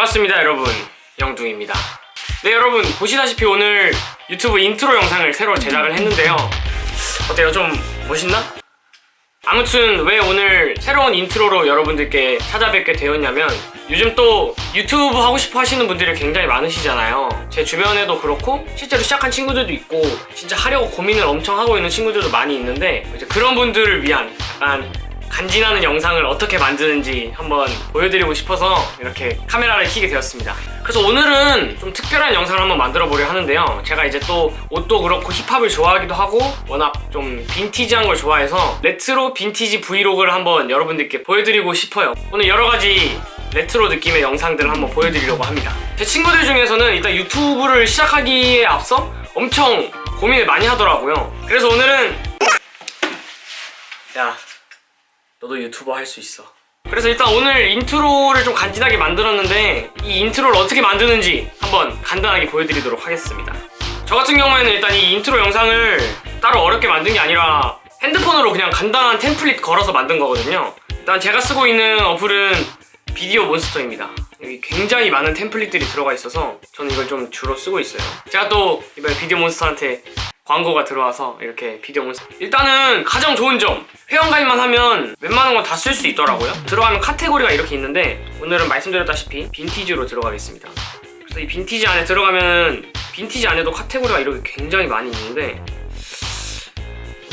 반갑습니다 여러분. 영둥입니다. 네 여러분 보시다시피 오늘 유튜브 인트로 영상을 새로 제작을 했는데요. 어때요? 좀 멋있나? 아무튼 왜 오늘 새로운 intro로 여러분들께 찾아뵙게 되었냐면 요즘 또 유튜브 하고 싶어 하시는 분들이 굉장히 많으시잖아요. 제 주변에도 그렇고 실제로 시작한 친구들도 있고 진짜 하려고 고민을 엄청 하고 있는 친구들도 많이 있는데 이제 그런 분들을 위한 약간 간지나는 영상을 어떻게 만드는지 한번 보여드리고 싶어서 이렇게 카메라를 켜게 되었습니다. 그래서 오늘은 좀 특별한 영상을 한번 만들어 보려 하는데요. 제가 이제 또 옷도 그렇고 힙합을 좋아하기도 하고 워낙 좀 빈티지한 걸 좋아해서 레트로 빈티지 브이로그를 한번 여러분들께 보여드리고 싶어요. 오늘 여러 가지 레트로 느낌의 영상들을 한번 보여드리려고 합니다. 제 친구들 중에서는 일단 유튜브를 시작하기에 앞서 엄청 고민을 많이 하더라고요. 그래서 오늘은 야 너도 유튜버 할 수 있어. 그래서 일단 오늘 intro를 좀 간지나게 만들었는데 이 intro를 어떻게 만드는지 한번 간단하게 보여드리도록 하겠습니다. 저 같은 경우에는 일단 이 인트로 영상을 따로 어렵게 만든 게 아니라 핸드폰으로 그냥 간단한 template 걸어서 만든 거거든요. 일단 제가 쓰고 있는 어플은 비디오 몬스터입니다. 여기 굉장히 많은 template들이 들어가 있어서 저는 이걸 좀 주로 쓰고 있어요. 제가 또 이번에 비디오 몬스터한테 광고가 들어와서 이렇게 비디오 몬스터 일단은 가장 좋은 점. 회원가입만 하면 웬만한 건 다 쓸 수 있더라고요. 들어가면 카테고리가 이렇게 있는데 오늘은 말씀드렸다시피 빈티지로 들어가겠습니다. 그래서 이 빈티지 안에 들어가면 빈티지 안에도 카테고리가 이렇게 굉장히 많이 있는데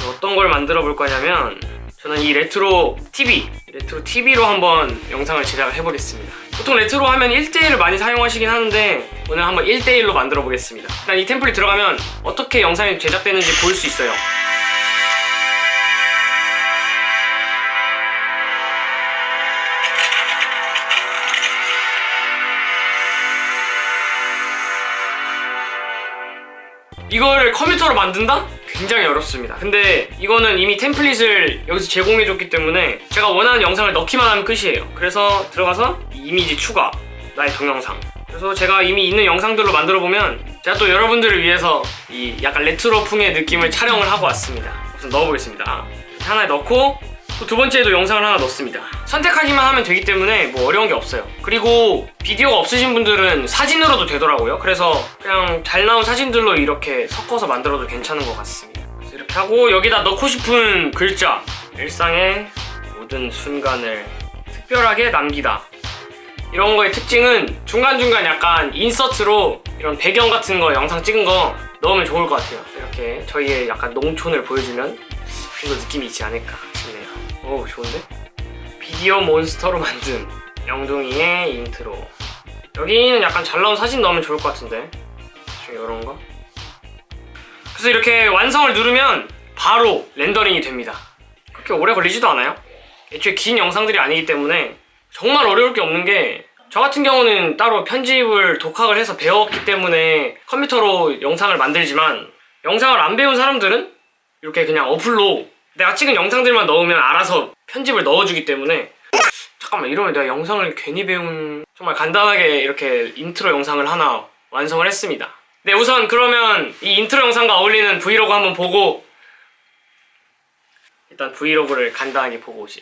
어떤 걸 만들어 볼 거냐면 저는 이 레트로 TV 레트로 TV로 한번 영상을 제작을 해보겠습니다 보통 레트로 하면 1대1을 많이 사용하시긴 하는데 오늘 한번 1대1로 만들어 보겠습니다 일단 이 template 들어가면 어떻게 영상이 제작되는지 볼 수 있어요 이걸 컴퓨터로 만든다? 굉장히 어렵습니다. 근데 이거는 이미 템플릿을 여기서 제공해줬기 때문에 제가 원하는 영상을 넣기만 하면 끝이에요. 그래서 들어가서 이미지 추가 나의 동영상. 그래서 제가 이미 있는 영상들로 만들어보면 제가 또 여러분들을 위해서 이 약간 레트로풍의 느낌을 촬영을 하고 왔습니다. 우선 넣어보겠습니다. 하나에 넣고 또 두 번째에도 영상을 하나 넣습니다. 선택하기만 하면 되기 때문에 뭐 어려운 게 없어요. 그리고 비디오가 없으신 분들은 사진으로도 되더라고요. 그래서 그냥 잘 나온 사진들로 이렇게 섞어서 만들어도 괜찮은 것 같습니다. 이렇게 하고 여기다 넣고 싶은 글자 일상의 모든 순간을 특별하게 남기다. 이런 거의 특징은 중간중간 약간 인서트로 이런 배경 같은 거 영상 찍은 거 넣으면 좋을 것 같아요. 이렇게 저희의 약간 농촌을 보여주면 좀 더 느낌이 있지 않을까 오 좋은데? 비디오 몬스터로 만든 영둥이의 인트로. 여기는 약간 잘 나온 사진 넣으면 좋을 것 같은데? 이런 거? 그래서 이렇게 완성을 누르면 바로 렌더링이 됩니다. 그렇게 오래 걸리지도 않아요? 애초에 긴 영상들이 아니기 때문에 정말 어려울 게 없는 게 저 같은 경우는 따로 편집을 독학을 해서 배웠기 때문에 컴퓨터로 영상을 만들지만 영상을 안 배운 사람들은 이렇게 그냥 어플로 내가 찍은 영상들만 넣으면 알아서 편집을 넣어주기 때문에 잠깐만 이러면 내가 영상을 괜히 배운 정말 간단하게 이렇게 인트로 영상을 하나 완성을 했습니다. 네 우선 그러면 이 인트로 영상과 어울리는 브이로그 한번 보고 일단 브이로그를 간단하게 보고 오시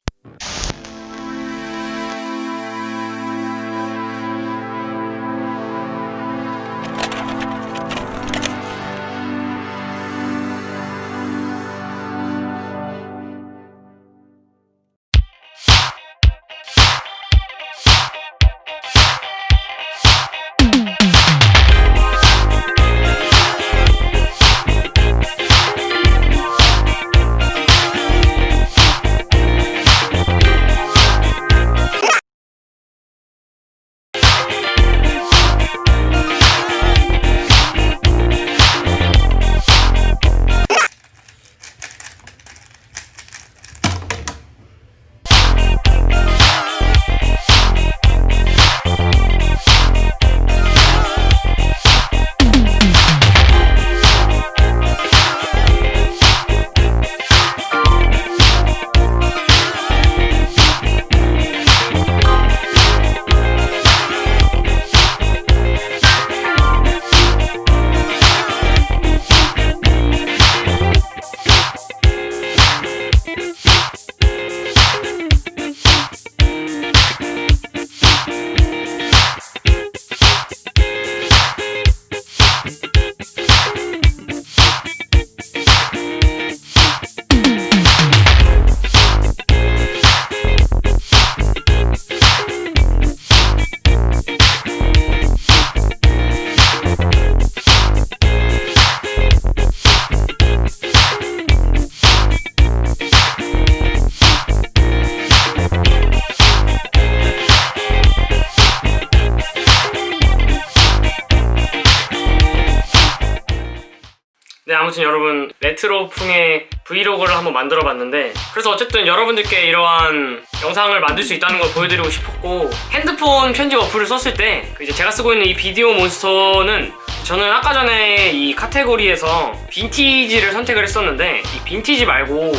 레트로풍의 브이로그를 한번 만들어 봤는데 그래서 어쨌든 여러분들께 이러한 영상을 만들 수 있다는 걸 보여드리고 싶었고 핸드폰 편집 어플을 썼을 때그 이제 제가 쓰고 있는 이 비디오 몬스터는 저는 아까 전에 이 카테고리에서 빈티지를 선택을 했었는데 이 빈티지 말고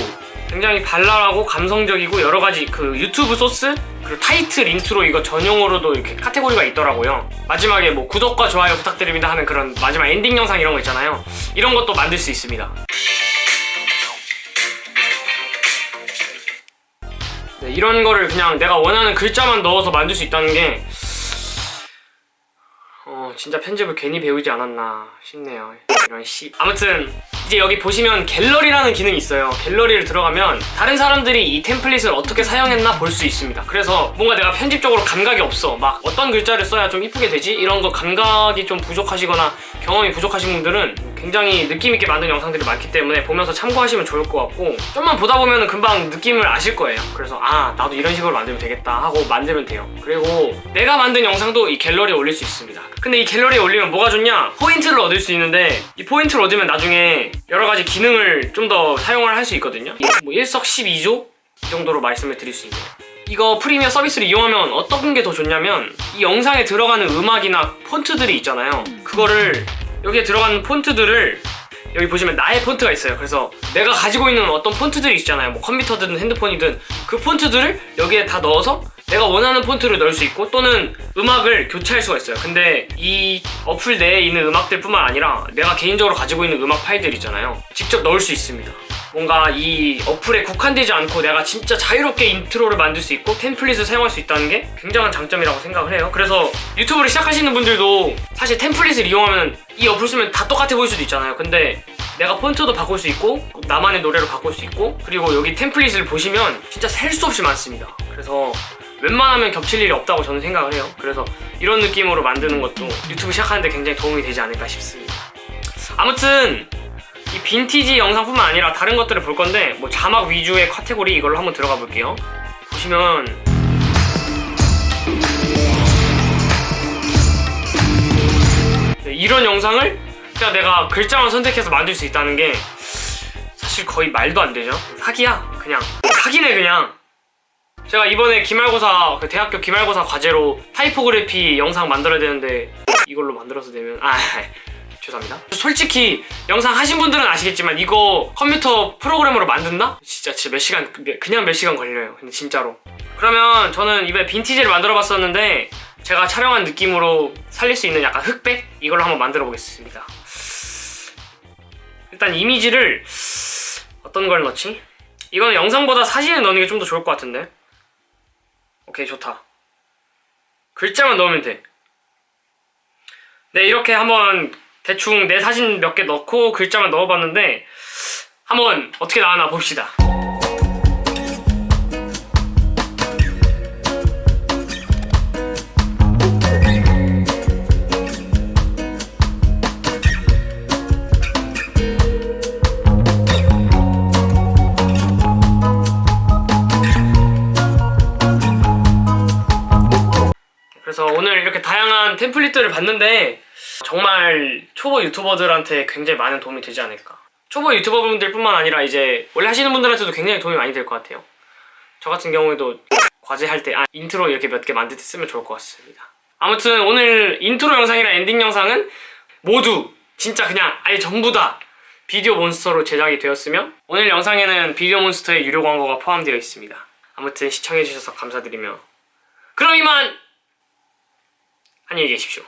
굉장히 발랄하고 감성적이고 여러 가지 그 유튜브 소스 그리고 타이틀 인트로 이거 전용으로도 이렇게 카테고리가 있더라고요. 마지막에 뭐 구독과 좋아요 부탁드립니다 하는 그런 마지막 엔딩 영상 이런 거 있잖아요. 이런 것도 만들 수 있습니다. 네, 이런 거를 그냥 내가 원하는 글자만 넣어서 만들 수 있다는 게 어, 진짜 편집을 괜히 배우지 않았나 싶네요. 이런 씨. 아무튼 이제 여기 보시면 갤러리라는 기능이 있어요. 갤러리를 들어가면 다른 사람들이 이 템플릿을 어떻게 사용했나 볼 수 있습니다. 그래서 뭔가 내가 편집적으로 감각이 없어. 막 어떤 글자를 써야 좀 이쁘게 되지? 이런 거 감각이 좀 부족하시거나 경험이 부족하신 분들은 굉장히 느낌 있게 만든 영상들이 많기 때문에 보면서 참고하시면 좋을 것 같고 좀만 보다 보면 금방 느낌을 아실 거예요. 그래서 아 나도 이런 식으로 만들면 되겠다 하고 만들면 돼요. 그리고 내가 만든 영상도 이 갤러리에 올릴 수 있습니다. 근데 이 갤러리에 올리면 뭐가 좋냐? 포인트를 얻을 수 있는데 이 포인트를 얻으면 나중에 여러 가지 기능을 좀 더 사용을 할 수 있거든요. 뭐 일석십이조 이 정도로 말씀을 드릴 수 있네요. 이거 프리미어 서비스를 이용하면 어떤 게 더 좋냐면 이 영상에 들어가는 음악이나 폰트들이 있잖아요. 그거를 여기에 들어가는 폰트들을 여기 보시면 나의 폰트가 있어요. 그래서 내가 가지고 있는 어떤 폰트들이 있잖아요. 뭐 컴퓨터든 핸드폰이든 그 폰트들을 여기에 다 넣어서 내가 원하는 폰트를 넣을 수 있고 또는 음악을 교체할 수가 있어요. 근데 이 어플 내에 있는 음악들 뿐만 아니라 내가 개인적으로 가지고 있는 음악 파일들 있잖아요. 직접 넣을 수 있습니다. 뭔가 이 어플에 국한되지 않고 내가 진짜 자유롭게 인트로를 만들 수 있고 템플릿을 사용할 수 있다는 게 굉장한 장점이라고 생각을 해요. 그래서 유튜브를 시작하시는 분들도 사실 템플릿을 이용하면 이 어플 쓰면 다 똑같아 보일 수도 있잖아요. 근데 내가 폰트도 바꿀 수 있고 나만의 노래로 바꿀 수 있고 그리고 여기 템플릿을 보시면 진짜 셀 수 없이 많습니다. 그래서 웬만하면 겹칠 일이 없다고 저는 생각을 해요. 그래서 이런 느낌으로 만드는 것도 유튜브 시작하는데 굉장히 도움이 되지 않을까 싶습니다. 아무튼 이 빈티지 영상뿐만 아니라 다른 것들을 볼 건데 뭐 자막 위주의 카테고리 이걸로 한번 들어가 볼게요. 보시면 네, 이런 영상을 그냥 내가 글자만 선택해서 만들 수 있다는 게 사실 거의 말도 안 되죠. 사기야 그냥 사기네 그냥. 제가 이번에 기말고사 그 대학교 기말고사 과제로 타이포그래피 영상 만들어야 되는데 이걸로 만들어서 되면 아 죄송합니다. 솔직히 영상 하신 분들은 아시겠지만 이거 컴퓨터 프로그램으로 만든다? 진짜 진짜 몇 시간 그냥 몇 시간 걸려요. 근데 진짜로. 그러면 저는 이번에 빈티지를 만들어 봤었는데 제가 촬영한 느낌으로 살릴 수 있는 약간 흑백 이걸로 한번 만들어 보겠습니다. 일단 이미지를 어떤 걸 넣지? 이거는 영상보다 사진을 넣는 게 좀 더 좋을 것 같은데. 오케이 좋다. 글자만 넣으면 돼. 네 이렇게 한번 대충 내 사진 몇 개 넣고 글자만 넣어봤는데 한번 어떻게 나왔나 봅시다. 다양한 템플릿들을 봤는데 정말 초보 유튜버들한테 굉장히 많은 도움이 되지 않을까. 초보 유튜버분들 뿐만 아니라 이제 원래 하시는 분들한테도 굉장히 도움이 많이 될 것 같아요. 저 같은 경우에도 과제할 때 아, 인트로 이렇게 몇 개 만들 때 쓰면 좋을 것 같습니다. 아무튼 오늘 인트로 영상이랑 엔딩 영상은 모두 진짜 그냥 아예 전부 다 비디오 몬스터로 제작이 되었으며 오늘 영상에는 비디오 몬스터의 유료 광고가 포함되어 있습니다. 아무튼 시청해주셔서 감사드리며 그럼 이만 안녕히 계십시오.